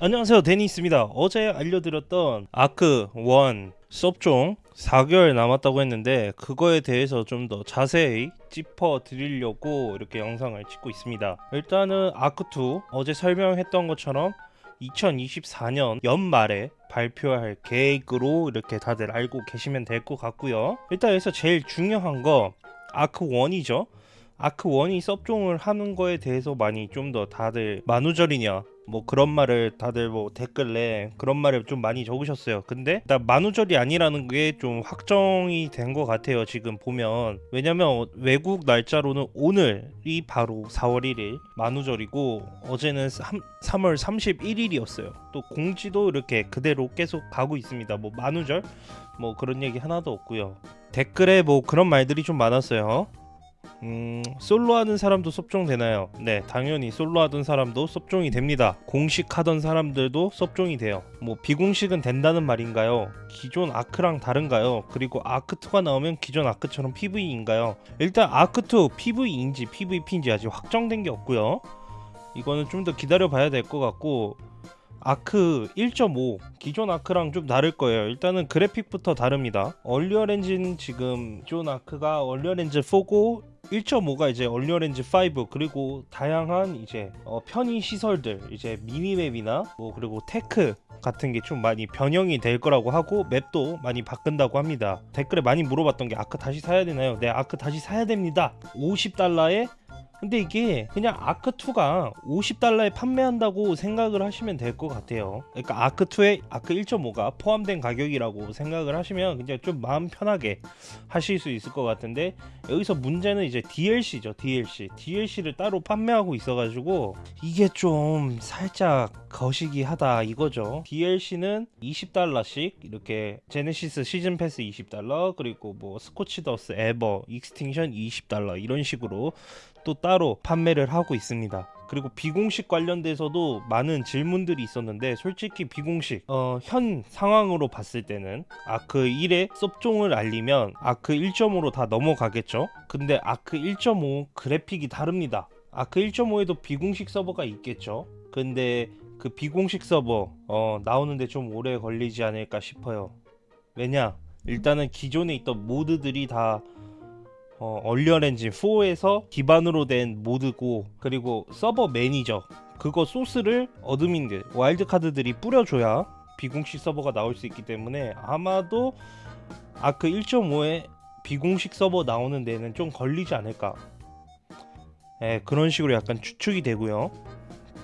안녕하세요. 데니스입니다. 어제 알려드렸던 아크 1 섭종 4개월 남았다고 했는데 그거에 대해서 좀 더 자세히 짚어 드리려고 이렇게 영상을 찍고 있습니다. 일단은 아크2 어제 설명했던 것처럼 2024년 연말에 발표할 계획으로 이렇게 다들 알고 계시면 될 것 같고요. 일단 여기서 제일 중요한 거 아크1이죠. 아크1이 섭종을 하는 거에 대해서 많이 좀 더 다들 만우절이냐 뭐 그런 말을 다들 뭐 댓글에 그런 말을 좀 많이 적으셨어요. 근데 일단 만우절이 아니라는 게 좀 확정이 된 것 같아요. 지금 보면 왜냐면 외국 날짜로는 오늘이 바로 4월 1일 만우절이고 어제는 3, 3월 31일이었어요. 또 공지도 이렇게 그대로 계속 가고 있습니다. 뭐 만우절 뭐 그런 얘기 하나도 없고요. 댓글에 뭐 그런 말들이 좀 많았어요. 음, 솔로 하는 사람도 섭종 되나요? 네, 당연히 솔로 하던 사람도 섭종이 됩니다. 공식 하던 사람들도 섭종이 돼요. 뭐 비공식은 된다는 말인가요? 기존 아크랑 다른가요? 그리고 아크2가 나오면 기존 아크처럼 PV인가요? 일단 아크2 PVE인지 PVP인지 아직 확정된 게 없고요. 이거는 좀 더 기다려 봐야 될 것 같고 ARK 1.5 기존 ARK랑 좀 다를 거예요 일단은 그래픽부터 다릅니다 Unreal 엔진 지금 기존 ARK가 Unreal 엔진 4고 1.5가 이제 엔진 5 그리고 다양한 이제 어, 편의 시설들 이제 미니맵이나 뭐 그리고 tech 같은 게 좀 많이 변형이 될 거라고 하고 맵도 많이 바꾼다고 합니다 댓글에 많이 물어봤던 게 ARK 다시 사야 되나요? 네 ARK 다시 사야 됩니다 50달러에 근데 이게 그냥 ARK 2가 50달러에 판매한다고 생각을 하시면 될 것 같아요. 그러니까 아크2에 아크 1.5가 포함된 가격이라고 생각을 하시면 그냥 좀 마음 편하게 하실 수 있을 것 같은데 여기서 문제는 이제 DLC죠 DLC DLC를 따로 판매하고 있어 가지고 이게 좀 살짝 거시기 하다 이거죠. DLC는 20달러씩 이렇게 Genesis 시즌 패스 20달러 그리고 뭐 Scorched Earth Aberration Extinction 20달러 이런 식으로 또 따로 판매를 하고 있습니다. 그리고 비공식 관련돼서도 많은 질문들이 있었는데 솔직히 비공식 어, 현 상황으로 봤을 때는 아크 1의 섭종을 알리면 아크 1.5로 다 넘어가겠죠? 근데 아크 1.5 그래픽이 다릅니다. 아크 1.5에도 비공식 서버가 있겠죠? 근데 그 비공식 서버 어, 나오는데 좀 오래 걸리지 않을까 싶어요. 왜냐? 일단은 기존에 있던 모드들이 다 어, Unreal 엔진 4에서 기반으로 된 mod고 그리고 서버 매니저 그거 소스를 admin들 Wildcard들이 뿌려줘야 비공식 서버가 나올 수 있기 때문에 아마도 ARK 1.5에 비공식 서버 나오는 데는 좀 걸리지 않을까. 예, 그런 식으로 약간 추측이 되고요.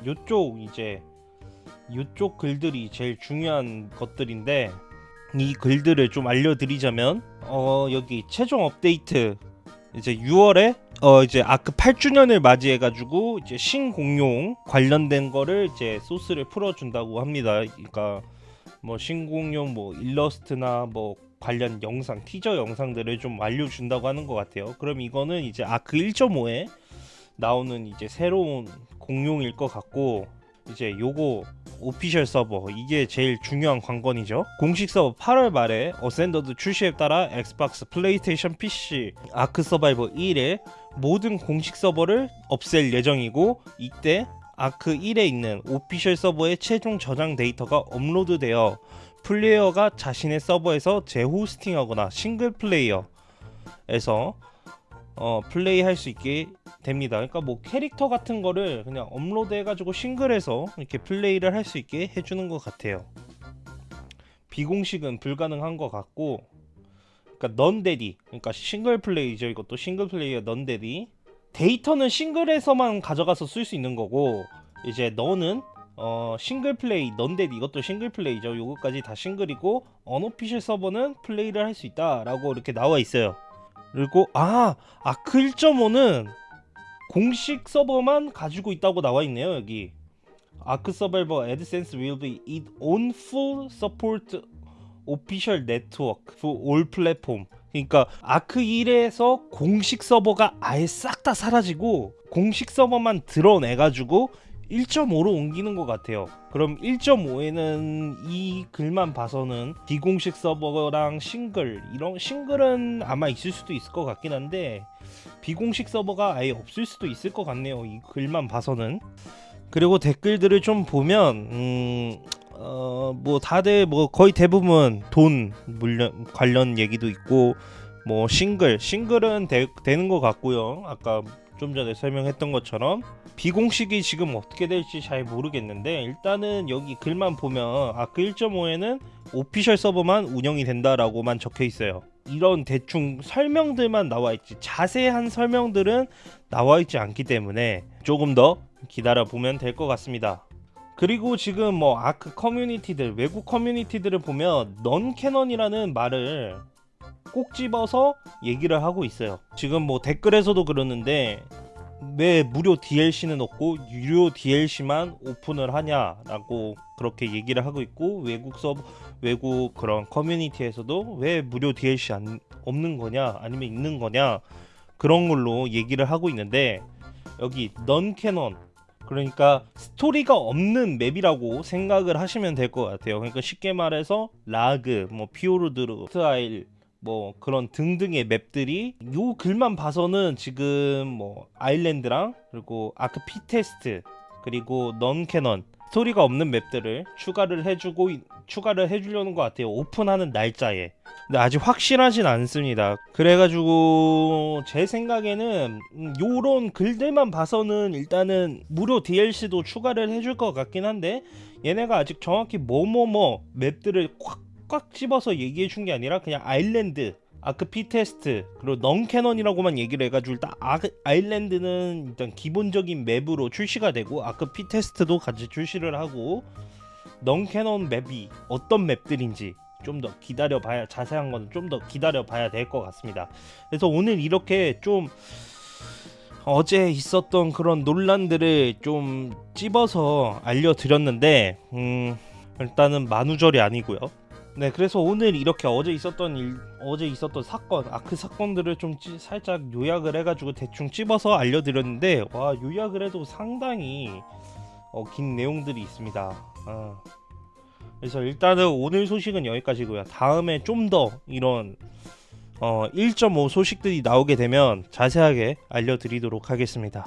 요쪽 이제 요쪽 글들이 제일 중요한 것들인데 이 글들을 좀 알려드리자면 어 여기 최종 업데이트 이제 6월에 어 이제 아크 8주년을 맞이해 가지고 이제 신공룡 관련된 거를 이제 소스를 풀어 준다고 합니다. 그러니까 뭐 신공룡 뭐 일러스트나 뭐 관련 영상 티저 영상들을 좀 알려 준다고 하는 것 같아요. 그럼 이거는 이제 아크 1.5에 나오는 이제 새로운 공룡일 것 같고 이제 요거 official 서버. 이게 제일 중요한 관건이죠. 공식 서버 8월 말에 Ascended 출시에 따라 Xbox PlayStation PC ARK Survival 1의 모든 공식 서버를 없앨 예정이고 이때 ARK 1에 있는 official 서버의 최종 저장 데이터가 업로드되어 플레이어가 자신의 서버에서 재호스팅하거나 싱글 플레이어에서 어, 플레이 할 수 있게 됩니다. 그러니까 뭐 캐릭터 같은 거를 그냥 업로드 해가지고 싱글해서 이렇게 플레이를 할 수 있게 해주는 것 같아요. 비공식은 불가능한 것 같고 그러니까 non-dedi 그러니까 싱글 플레이죠. 이것도 싱글 플레이어 non-dedi 데이터는 싱글에서만 가져가서 쓸 수 있는 거고 이제 너는 어 싱글 플레이 non-dedi 이것도 싱글 플레이죠. 요거까지 다 싱글이고 unofficial 서버는 플레이를 할 수 있다 라고 이렇게 나와 있어요 그리고 아 아크 1.5는 공식 서버만 가지고 있다고 나와 있네요 여기. 아크 서바이버 AdSense will be its own full support official network for all platform. 그러니까 아크 1에서 공식 서버가 아예 싹 다 사라지고 공식 서버만 드러내가지고 1.5로 옮기는 것 같아요 그럼 1.5에는 이 글만 봐서는 비공식 서버랑 싱글 이런 싱글은 아마 있을 수도 있을 것 같긴 한데 비공식 서버가 아예 없을 수도 있을 것 같네요 이 글만 봐서는 그리고 댓글들을 좀 보면 음, 어, 뭐 다들 뭐 거의 대부분 돈 물론 관련 얘기도 있고 뭐 싱글 싱글은 되, 되는 것 같고요. 아까 좀 전에 설명했던 것처럼 비공식이 지금 어떻게 될지 잘 모르겠는데 일단은 여기 글만 보면 아크 1.5에는 오피셜 서버만 운영이 된다라고만 적혀 있어요. 이런 대충 설명들만 나와 있지 자세한 설명들은 나와 있지 않기 때문에 조금 더 기다려 보면 될 것 같습니다. 그리고 지금 뭐 아크 커뮤니티들 외국 커뮤니티들을 보면 넌 캐넌이라는 말을 꼭 집어서 얘기를 하고 있어요. 지금 뭐 댓글에서도 그러는데 왜 무료 DLC는 없고 유료 DLC만 오픈을 하냐라고 그렇게 얘기를 하고 있고 외국 서버 외국 그런 커뮤니티에서도 왜 무료 DLC 안, 없는 거냐 아니면 있는 거냐 그런 걸로 얘기를 하고 있는데 여기 non-canon 그러니까 스토리가 없는 맵이라고 생각을 하시면 될 것 같아요. 그러니까 쉽게 말해서 Rag, 뭐 Fjordur, 크아일 뭐 그런 등등의 맵들이 요 글만 봐서는 지금 뭐 아일랜드랑 그리고 ARK Fittest 그리고 non-canon 스토리가 없는 맵들을 추가를 해주고 있- 추가를 해주려는 것 같아요. 오픈하는 날짜에. 근데 아직 확실하진 않습니다. 그래가지고 제 생각에는 음, 요런 글들만 봐서는 일단은 무료 DLC도 추가를 해줄 것 같긴 한데 얘네가 아직 정확히 뭐뭐뭐 맵들을 꽉 꽉 집어서 얘기해 준 게 아니라 그냥 아일랜드 ARK Fittest 그리고 non-canon이라고만 얘기를 해가지고 일단 아, 아일랜드는 일단 기본적인 맵으로 출시가 되고 ARK Fittest도 같이 출시를 하고 non-canon 맵이 어떤 맵들인지 좀 더 기다려 봐야 자세한 건좀더 기다려 봐야 될 것 같습니다. 그래서 오늘 이렇게 좀 어제 있었던 그런 논란들을 좀 찝어서 알려드렸는데 음, 일단은 만우절이 아니고요. 네, 그래서 오늘 이렇게 어제 있었던 일, 어제 있었던 사건, 아크 사건들을 좀 찌- 살짝 요약을 해가지고 대충 찝어서 알려드렸는데 와 요약을 해도 상당히 어, 긴 내용들이 있습니다. 어. 그래서 일단은 오늘 소식은 여기까지고요. 다음에 좀 더 이런 어, 1.5 소식들이 나오게 되면 자세하게 알려드리도록 하겠습니다.